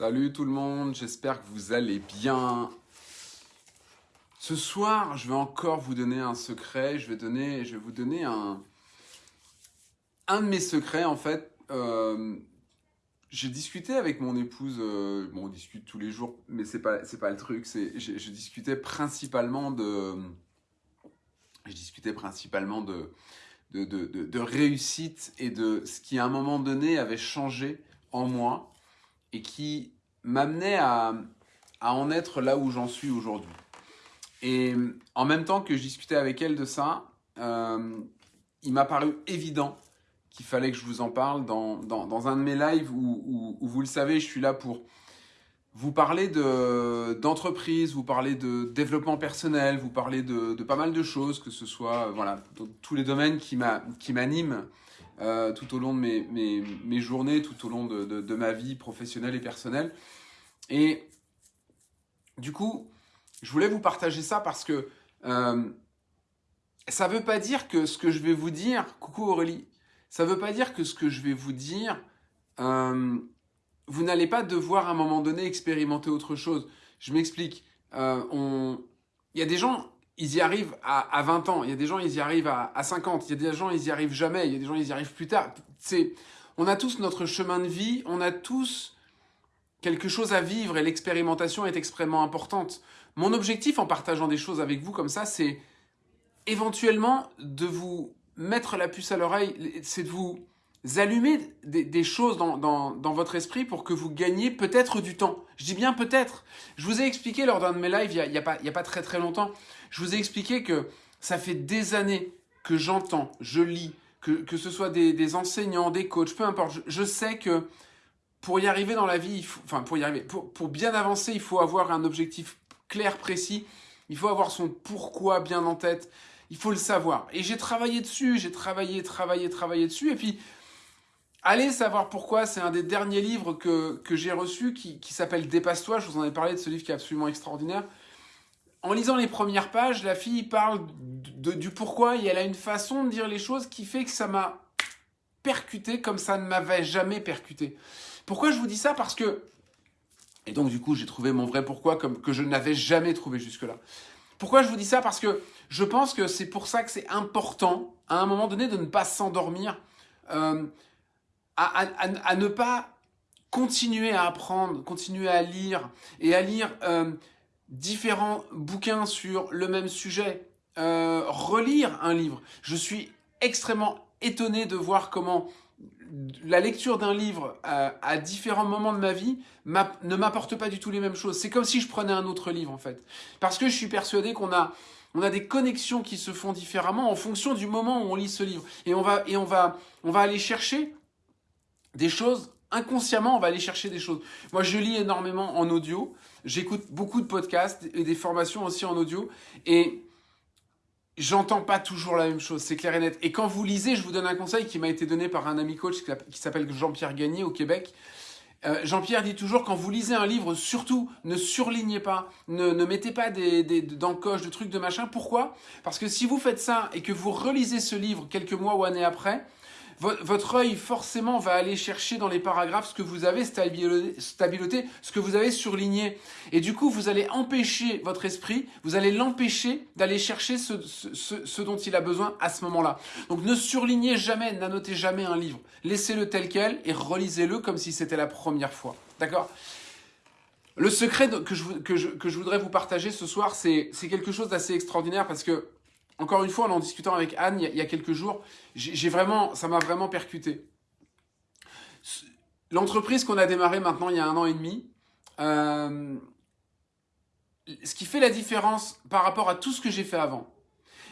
Salut tout le monde, j'espère que vous allez bien. Ce soir, je vais encore vous donner un secret. Je vais, donner, je vais vous donner un, un de mes secrets, en fait. Euh, j'ai discuté avec mon épouse, euh, bon, on discute tous les jours, mais c'est pas, pas le truc. Je, discutais principalement de, je discutais principalement de, de, de réussite et de ce qui à un moment donné avait changé en moi et qui m'amenait à, en être là où j'en suis aujourd'hui. Et en même temps que je discutais avec elle de ça, euh, il m'a paru évident qu'il fallait que je vous en parle dans, un de mes lives où, vous le savez, je suis là pour vous parler d'entreprise, vous parler de développement personnel, vous parler de, pas mal de choses, que ce soit voilà, dans tous les domaines qui m'animent euh, tout au long de mes, mes, journées, tout au long de, de, ma vie professionnelle et personnelle. Et du coup, je voulais vous partager ça parce que euh, ça ne veut pas dire que ce que je vais vous dire, coucou Aurélie, ça ne veut pas dire que ce que je vais vous dire, euh, vous n'allez pas devoir à un moment donné expérimenter autre chose. Je m'explique. On... Il y a des gens, ils y arrivent à, à, 20 ans. Il y a des gens, ils y arrivent à, à 50. Il y a des gens, ils y arrivent jamais. Il y a des gens, ils y arrivent plus tard. On a tous notre chemin de vie. On a tous quelque chose à vivre et l'expérimentation est extrêmement importante. Mon objectif en partageant des choses avec vous comme ça, c'est éventuellement de vous mettre la puce à l'oreille, c'est de vous allumer des, choses dans, votre esprit pour que vous gagniez peut-être du temps. Je dis bien peut-être. Je vous ai expliqué lors d'un de mes lives, il n'y a, y a, pas, a pas très très longtemps, je vous ai expliqué que ça fait des années que j'entends, je lis, que, que ce soit des, enseignants, des coachs, peu importe, je, sais que pour y arriver dans la vie, enfin pour y arriver, pour bien avancer, il faut avoir un objectif clair, précis, il faut avoir son pourquoi bien en tête, il faut le savoir. Et j'ai travaillé dessus, j'ai travaillé, travaillé, travaillé dessus, et puis Allez savoir pourquoi, c'est un des derniers livres que, que j'ai reçu qui, qui s'appelle Dépasse-toi, je vous en ai parlé de ce livre qui est absolument extraordinaire. En lisant les premières pages, la fille parle du pourquoi et elle a une façon de dire les choses qui fait que ça m'a percuté comme ça ne m'avait jamais percuté. Pourquoi je vous dis ça? Parce que, et donc du coup j'ai trouvé mon vrai pourquoi que je n'avais jamais trouvé jusque-là. Pourquoi je vous dis ça? Parce que je pense que c'est pour ça que c'est important, à un moment donné, de ne pas s'endormir. Euh, à, ne pas continuer à apprendre, continuer à lire et à lire euh, différents bouquins sur le même sujet, euh, relire un livre. Je suis extrêmement étonné de voir comment la lecture d'un livre à, à, différents moments de ma vie ne m'apporte pas du tout les mêmes choses. C'est comme si je prenais un autre livre en fait. Parce que je suis persuadé qu'on a, on a des connexions qui se font différemment en fonction du moment où on lit ce livre. Et on va, et on va, on va aller chercher des choses, inconsciemment, on va aller chercher des choses. Moi, je lis énormément en audio, j'écoute beaucoup de podcasts et des formations aussi en audio, et j'entends pas toujours la même chose, c'est clair et net. Et quand vous lisez, je vous donne un conseil qui m'a été donné par un ami coach qui s'appelle Jean-Pierre Gagné au Québec. Euh, Jean-Pierre dit toujours, quand vous lisez un livre, surtout, ne surlignez pas, ne, mettez pas des, des, d'encoches, de trucs, de machin. Pourquoi? Parce que si vous faites ça et que vous relisez ce livre quelques mois ou années après, votre œil forcément va aller chercher dans les paragraphes ce que vous avez stabiloté, ce que vous avez surligné. Et du coup, vous allez empêcher votre esprit, vous allez l'empêcher d'aller chercher ce, ce, ce, dont il a besoin à ce moment-là. Donc ne surlignez jamais, n'annotez jamais un livre. Laissez-le tel quel et relisez-le comme si c'était la première fois. D'accord? Le secret que je, que, je, que je voudrais vous partager ce soir, c'est quelque chose d'assez extraordinaire parce que encore une fois, en en discutant avec Anne il y a, quelques jours, j'ai vraiment, ça m'a vraiment percuté. L'entreprise qu'on a démarrée maintenant il y a un an et demi, euh, ce qui fait la différence par rapport à tout ce que j'ai fait avant,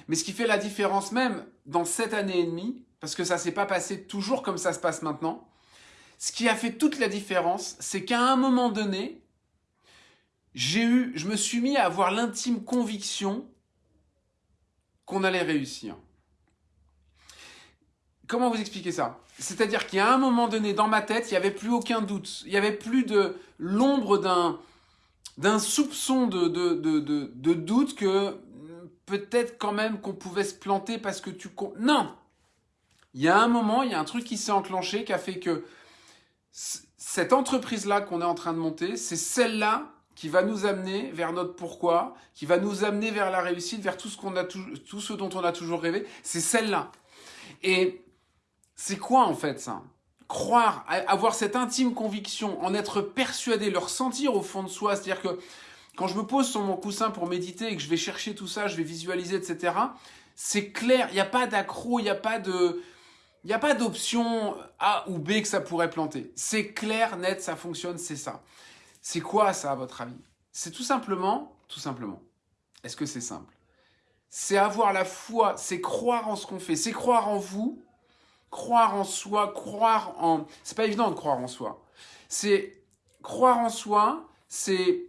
mais ce qui fait la différence même dans cette année et demie, parce que ça ne s'est pas passé toujours comme ça se passe maintenant, ce qui a fait toute la différence, c'est qu'à un moment donné, j'ai eu, je me suis mis à avoir l'intime conviction qu'on allait réussir. Comment vous expliquer ça? C'est-à-dire qu'il y a un moment donné dans ma tête, il n'y avait plus aucun doute. Il n'y avait plus de l'ombre d'un soupçon de, de doute que peut-être quand même qu'on pouvait se planter parce que tu... Non Il y a un moment, il y a un truc qui s'est enclenché qui a fait que cette entreprise-là qu'on est en train de monter, c'est celle-là qui va nous amener vers notre pourquoi, qui va nous amener vers la réussite, vers tout ce, qu'on a tout ce dont on a toujours rêvé. C'est celle-là. Et c'est quoi en fait ça? Croire, avoir cette intime conviction, en être persuadé, le ressentir au fond de soi. C'est-à-dire que quand je me pose sur mon coussin pour méditer et que je vais chercher tout ça, je vais visualiser, etc., c'est clair, il n'y a pas d'accro, il n'y a pas de... Il n'y a pas d'option A ou B que ça pourrait planter. C'est clair, net, ça fonctionne, c'est ça. C'est quoi ça à votre avis? C'est tout simplement, tout simplement. Est-ce que c'est simple? C'est avoir la foi, c'est croire en ce qu'on fait, c'est croire en vous, croire en soi, croire en... C'est pas évident de croire en soi. C'est croire en soi, c'est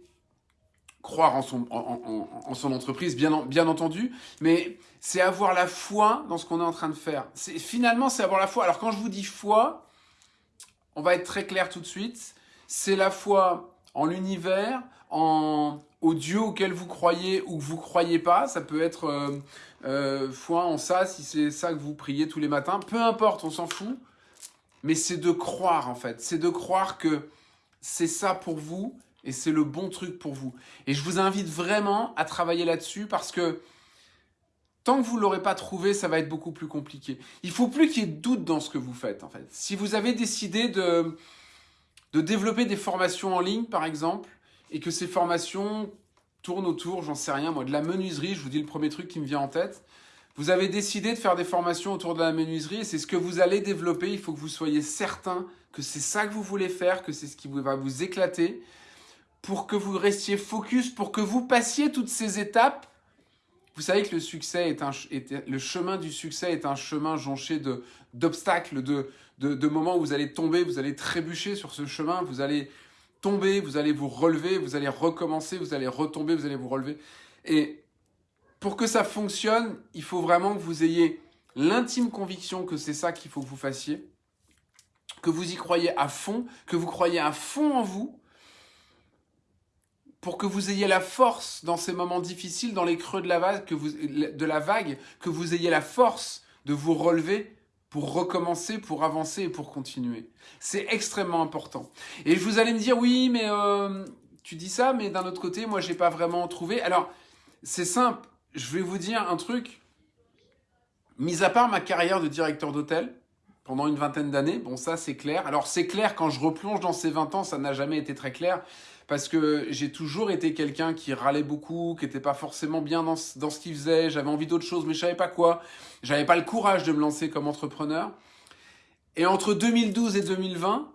croire en son, en, son entreprise, bien, bien entendu, mais c'est avoir la foi dans ce qu'on est en train de faire. Finalement, c'est avoir la foi. Alors quand je vous dis foi, on va être très clair tout de suite, c'est la foi en l'univers, en, au Dieu auquel vous croyez ou que vous croyez pas. Ça peut être euh, euh, foi en ça, si c'est ça que vous priez tous les matins. Peu importe, on s'en fout. Mais c'est de croire en fait. C'est de croire que c'est ça pour vous et c'est le bon truc pour vous. Et je vous invite vraiment à travailler là-dessus parce que tant que vous ne l'aurez pas trouvé, ça va être beaucoup plus compliqué. Il faut plus qu'il y ait de doute dans ce que vous faites en fait. Si vous avez décidé de de développer des formations en ligne, par exemple, et que ces formations tournent autour, j'en sais rien, moi, de la menuiserie, je vous dis le premier truc qui me vient en tête. Vous avez décidé de faire des formations autour de la menuiserie, et c'est ce que vous allez développer, il faut que vous soyez certain que c'est ça que vous voulez faire, que c'est ce qui va vous éclater, pour que vous restiez focus, pour que vous passiez toutes ces étapes. Vous savez que le chemin du succès est un chemin jonché d'obstacles, de, de, moments où vous allez tomber, vous allez trébucher sur ce chemin, vous allez tomber, vous allez vous relever, vous allez recommencer, vous allez retomber, vous allez vous relever. Et pour que ça fonctionne, il faut vraiment que vous ayez l'intime conviction que c'est ça qu'il faut que vous fassiez, que vous y croyez à fond, que vous croyez à fond en vous, pour que vous ayez la force dans ces moments difficiles, dans les creux de la vague, que vous, ayez la force de vous relever pour recommencer, pour avancer et pour continuer. C'est extrêmement important. Et vous allez me dire, oui, mais euh, tu dis ça, mais d'un autre côté, moi, j'ai pas vraiment trouvé. Alors, c'est simple. Je vais vous dire un truc. Mis à part ma carrière de directeur d'hôtel, pendant une vingtaine d'années, bon, ça, c'est clair. Alors, c'est clair, quand je replonge dans ces 20 ans, ça n'a jamais été très clair parce que j'ai toujours été quelqu'un qui râlait beaucoup, qui n'était pas forcément bien dans, ce qu'il faisait, j'avais envie d'autre chose, mais je savais pas quoi. J'avais pas le courage de me lancer comme entrepreneur. Et entre 2012 et 2020,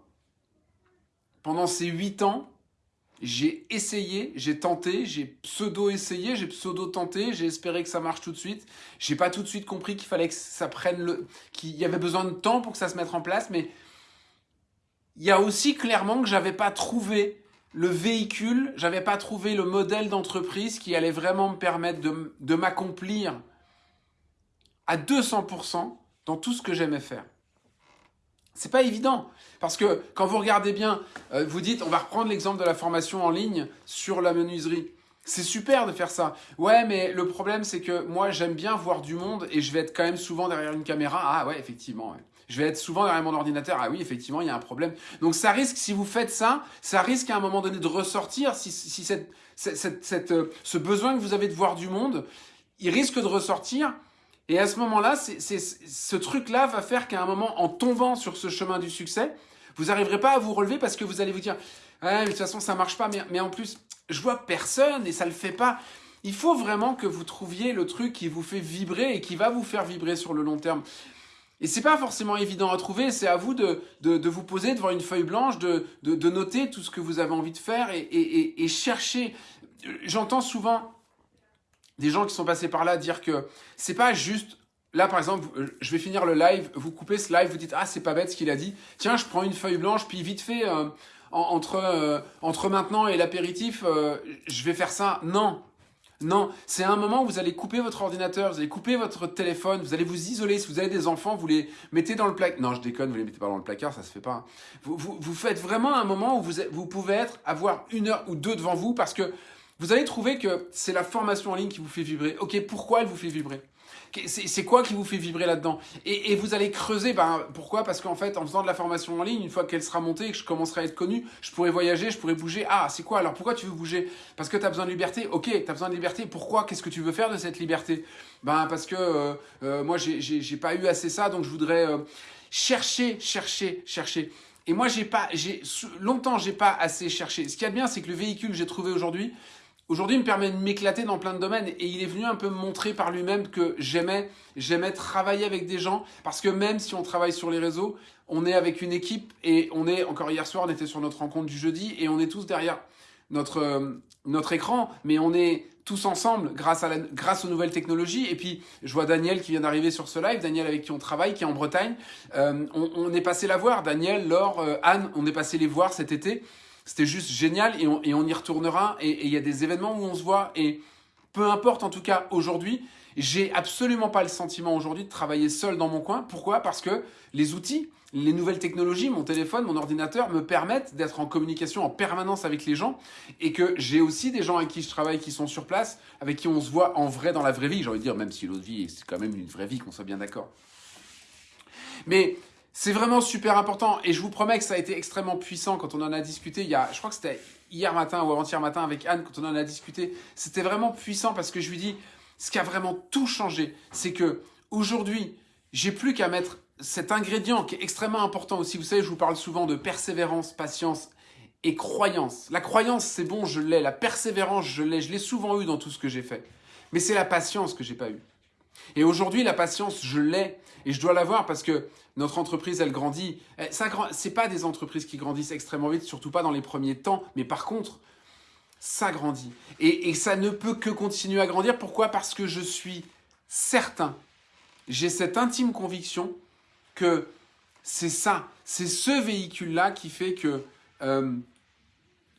pendant ces huit ans, j'ai essayé, j'ai tenté, j'ai pseudo-essayé, j'ai pseudo-tenté, j'ai espéré que ça marche tout de suite. J'ai pas tout de suite compris qu'il fallait que ça prenne le... qu'il y avait besoin de temps pour que ça se mette en place, mais il y a aussi clairement que j'avais pas trouvé le véhicule, j'avais pas trouvé le modèle d'entreprise qui allait vraiment me permettre de, m'accomplir à 200% dans tout ce que j'aimais faire. C'est pas évident, parce que quand vous regardez bien, euh, vous dites, on va reprendre l'exemple de la formation en ligne sur la menuiserie. C'est super de faire ça. Ouais, mais le problème, c'est que moi, j'aime bien voir du monde et je vais être quand même souvent derrière une caméra. Ah ouais, effectivement je vais être souvent derrière mon ordinateur. Ah oui, effectivement, il y a un problème. Donc ça risque, si vous faites ça, ça risque à un moment donné de ressortir. Si, si cette, cette, cette, euh, ce besoin que vous avez de voir du monde, il risque de ressortir. Et à ce moment-là, ce truc-là va faire qu'à un moment, en tombant sur ce chemin du succès, vous n'arriverez pas à vous relever parce que vous allez vous dire ah, mais de toute façon, ça marche pas. Mais, mais en plus, je vois personne et ça le fait pas. Il faut vraiment que vous trouviez le truc qui vous fait vibrer et qui va vous faire vibrer sur le long terme. Et c'est pas forcément évident à trouver, c'est à vous de, de, vous poser devant une feuille blanche, de, de, noter tout ce que vous avez envie de faire et, et, et chercher. J'entends souvent des gens qui sont passés par là dire que c'est pas juste Là, par exemple, je vais finir le live, vous coupez ce live, vous dites « Ah, c'est pas bête ce qu'il a dit. Tiens, je prends une feuille blanche, puis vite fait, euh, entre, euh, entre maintenant et l'apéritif, euh, je vais faire ça. » Non, non, c'est un moment où vous allez couper votre ordinateur, vous allez couper votre téléphone, vous allez vous isoler. Si vous avez des enfants, vous les mettez dans le placard. Non, je déconne, vous les mettez pas dans le placard, ça se fait pas. Vous, vous, faites vraiment un moment où vous, vous pouvez être, avoir une heure ou deux devant vous parce que vous allez trouver que c'est la formation en ligne qui vous fait vibrer. Ok, pourquoi elle vous fait vibrer? C'est quoi qui vous fait vibrer là-dedans? Et, vous allez creuser, ben, pourquoi? Parce qu'en fait, en faisant de la formation en ligne, une fois qu'elle sera montée et que je commencerai à être connu, je pourrai voyager, je pourrai bouger. Ah, c'est quoi? Alors Pourquoi tu veux bouger? Parce que tu as besoin de liberté Ok, tu as besoin de liberté. Pourquoi? Qu'est-ce que tu veux faire de cette liberté? Ben, parce que euh, euh, moi, j'ai pas eu assez ça, donc je voudrais euh, chercher, chercher, chercher. Et moi, j'ai pas, longtemps, j'ai pas assez cherché. Ce qui est bien, c'est que le véhicule que j'ai trouvé aujourd'hui, aujourd'hui, me permet de m'éclater dans plein de domaines. Et il est venu un peu me montrer par lui-même que j'aimais, j'aimais travailler avec des gens, parce que même si on travaille sur les réseaux, on est avec une équipe et on est, encore hier soir, on était sur notre rencontre du jeudi et on est tous derrière notre, euh, notre écran, mais on est tous ensemble grâce, à la, grâce aux nouvelles technologies. Et puis, je vois Daniel qui vient d'arriver sur ce live, Daniel avec qui on travaille, qui est en Bretagne. Euh, on, on, est passé la voir, Daniel, Laure, euh, Anne, on est passé les voir cet été. C'était juste génial et on, y retournera. Et il y a des événements où on se voit. Et peu importe, en tout cas, aujourd'hui, j'ai absolument pas le sentiment aujourd'hui de travailler seul dans mon coin. Pourquoi? Parce que les outils, les nouvelles technologies, mon téléphone, mon ordinateur me permettent d'être en communication en permanence avec les gens et que j'ai aussi des gens avec qui je travaille qui sont sur place, avec qui on se voit en vrai dans la vraie vie. J'ai envie de dire, même si l'autre vie, c'est quand même une vraie vie, qu'on soit bien d'accord. Mais c'est vraiment super important et je vous promets que ça a été extrêmement puissant quand on en a discuté il y a, je crois que c'était hier matin ou avant-hier matin avec Anne quand on en a discuté. C'était vraiment puissant parce que je lui dis, ce qui a vraiment tout changé, c'est que aujourd'hui, j'ai plus qu'à mettre cet ingrédient qui est extrêmement important aussi. Vous savez, je vous parle souvent de persévérance, patience et croyance. La croyance, c'est bon, je l'ai. La persévérance, je l'ai. Je l'ai souvent eu dans tout ce que j'ai fait. Mais c'est la patience que j'ai pas eu. Et aujourd'hui, la patience, je l'ai. Et je dois l'avoir parce que notre entreprise, elle grandit. Eh, ça, c'est pas des entreprises qui grandissent extrêmement vite, surtout pas dans les premiers temps. Mais par contre, ça grandit. Et, et ça ne peut que continuer à grandir. Pourquoi? Parce que je suis certain, j'ai cette intime conviction que c'est ça, c'est ce véhicule-là qui fait que euh,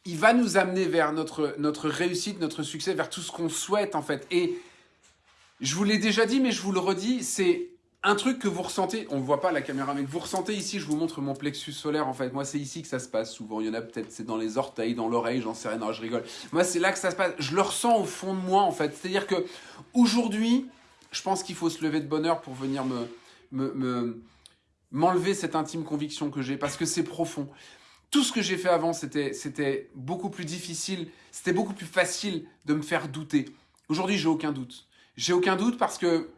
il va nous amener vers notre, notre réussite, notre succès, vers tout ce qu'on souhaite en fait. Et je vous l'ai déjà dit, mais je vous le redis, c'est un truc que vous ressentez, on ne voit pas la caméra, mais vous ressentez ici, je vous montre mon plexus solaire en fait. Moi, c'est ici que ça se passe souvent. Il y en a peut-être, c'est dans les orteils, dans l'oreille, j'en sais rien, non, je rigole. Moi, c'est là que ça se passe. Je le ressens au fond de moi en fait. C'est-à-dire que aujourd'hui, je pense qu'il faut se lever de bonheur pour venir me m'enlever cette intime conviction que j'ai parce que c'est profond. Tout ce que j'ai fait avant, c'était beaucoup plus difficile, c'était beaucoup plus facile de me faire douter. Aujourd'hui, j'ai aucun doute. J'ai aucun doute parce que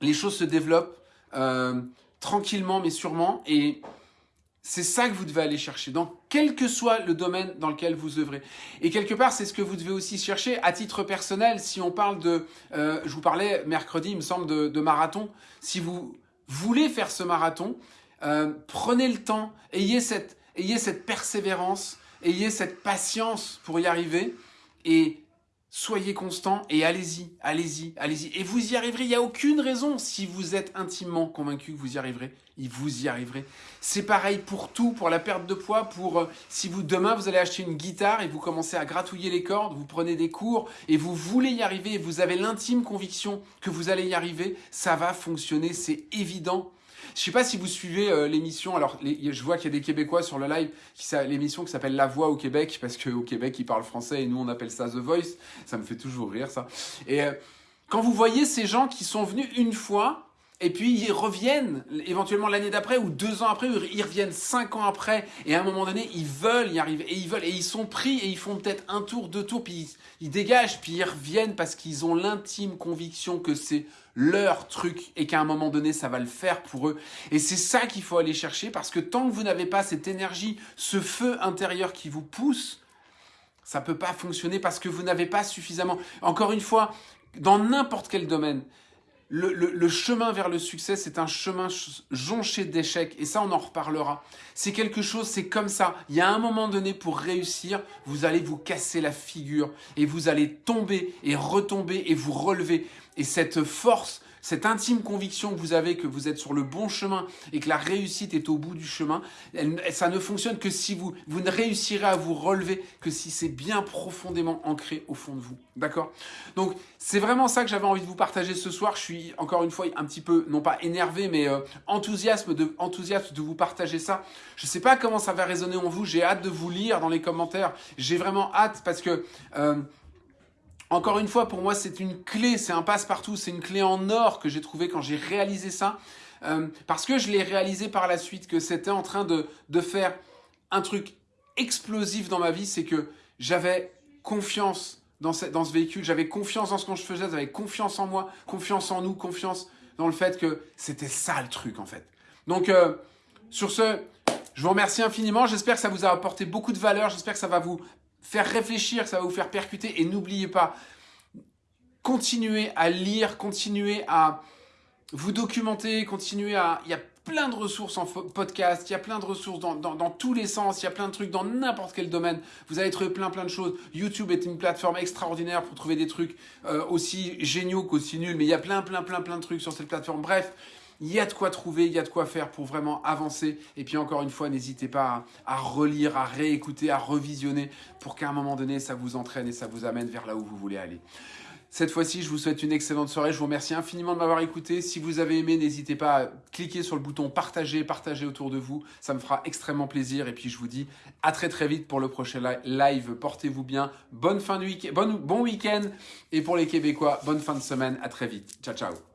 les choses se développent euh, tranquillement mais sûrement et c'est ça que vous devez aller chercher, dans quel que soit le domaine dans lequel vous œuvrez. Et quelque part, c'est ce que vous devez aussi chercher à titre personnel. Si on parle de, euh, je vous parlais mercredi, il me semble, de, de marathon. Si vous voulez faire ce marathon, euh, prenez le temps, ayez cette, ayez cette persévérance, ayez cette patience pour y arriver et soyez constant et allez-y, allez-y, allez-y. Et vous y arriverez, il n'y a aucune raison si vous êtes intimement convaincu que vous y arriverez, vous y arriverez. C'est pareil pour tout, pour la perte de poids, pour euh, si vous demain vous allez acheter une guitare et vous commencez à gratouiller les cordes, vous prenez des cours et vous voulez y arriver et vous avez l'intime conviction que vous allez y arriver, ça va fonctionner, c'est évident. Je sais pas si vous suivez euh, l'émission. Alors, je vois qu'il y a des Québécois sur le live, l'émission qui s'appelle La Voix au Québec, parce qu'au Québec, ils parlent français et nous, on appelle ça The Voice. Ça me fait toujours rire, ça. Et euh, quand vous voyez ces gens qui sont venus une fois, et puis ils reviennent éventuellement l'année d'après ou deux ans après, ou ils reviennent cinq ans après, et à un moment donné, ils veulent y arriver, et ils veulent, et ils sont pris, et ils font peut-être un tour, deux tours, puis ils, dégagent, puis ils reviennent parce qu'ils ont l'intime conviction que c'est leur truc, et qu'à un moment donné, ça va le faire pour eux. Et c'est ça qu'il faut aller chercher, parce que tant que vous n'avez pas cette énergie, ce feu intérieur qui vous pousse, ça peut pas fonctionner parce que vous n'avez pas suffisamment. Encore une fois, dans n'importe quel domaine, le, chemin vers le succès, c'est un chemin jonché d'échecs. Et ça, on en reparlera. C'est quelque chose, c'est comme ça. Il y a un moment donné, pour réussir, vous allez vous casser la figure. Et vous allez tomber et retomber et vous relever. Et cette force, cette intime conviction que vous avez que vous êtes sur le bon chemin et que la réussite est au bout du chemin, ça ne fonctionne que si vous, vous ne réussirez à vous relever que si c'est bien profondément ancré au fond de vous. D'accord? Donc, c'est vraiment ça que j'avais envie de vous partager ce soir. Je suis encore une fois un petit peu, non pas énervé, mais euh, enthousiasme de, enthousiaste de vous partager ça. Je ne sais pas comment ça va résonner en vous. J'ai hâte de vous lire dans les commentaires. J'ai vraiment hâte parce que... Euh, encore une fois, pour moi, c'est une clé, c'est un passe-partout, c'est une clé en or que j'ai trouvé quand j'ai réalisé ça. Euh, parce que je l'ai réalisé par la suite, que c'était en train de, de faire un truc explosif dans ma vie, c'est que j'avais confiance dans ce, dans ce véhicule, j'avais confiance dans ce que je faisais, j'avais confiance en moi, confiance en nous, confiance dans le fait que c'était ça le truc en fait. Donc euh, sur ce, je vous remercie infiniment, j'espère que ça vous a apporté beaucoup de valeur, j'espère que ça va vous faire réfléchir, ça va vous faire percuter et n'oubliez pas, continuez à lire, continuez à vous documenter, continuez à... Il y a plein de ressources en podcast, il y a plein de ressources dans, dans, tous les sens, il y a plein de trucs dans n'importe quel domaine. Vous allez trouver plein plein de choses. YouTube est une plateforme extraordinaire pour trouver des trucs euh, aussi géniaux qu'aussi nuls, mais il y a plein plein plein plein de trucs sur cette plateforme. Bref, il y a de quoi trouver, il y a de quoi faire pour vraiment avancer. Et puis encore une fois, n'hésitez pas à, à, relire, à réécouter, à revisionner pour qu'à un moment donné, ça vous entraîne et ça vous amène vers là où vous voulez aller. Cette fois-ci, je vous souhaite une excellente soirée. Je vous remercie infiniment de m'avoir écouté. Si vous avez aimé, n'hésitez pas à cliquer sur le bouton partager, partager autour de vous. Ça me fera extrêmement plaisir. Et puis, je vous dis à très très vite pour le prochain live. Portez-vous bien. Bonne fin de week-end, bon, bon week-end. Et pour les Québécois, bonne fin de semaine. À très vite. Ciao, ciao.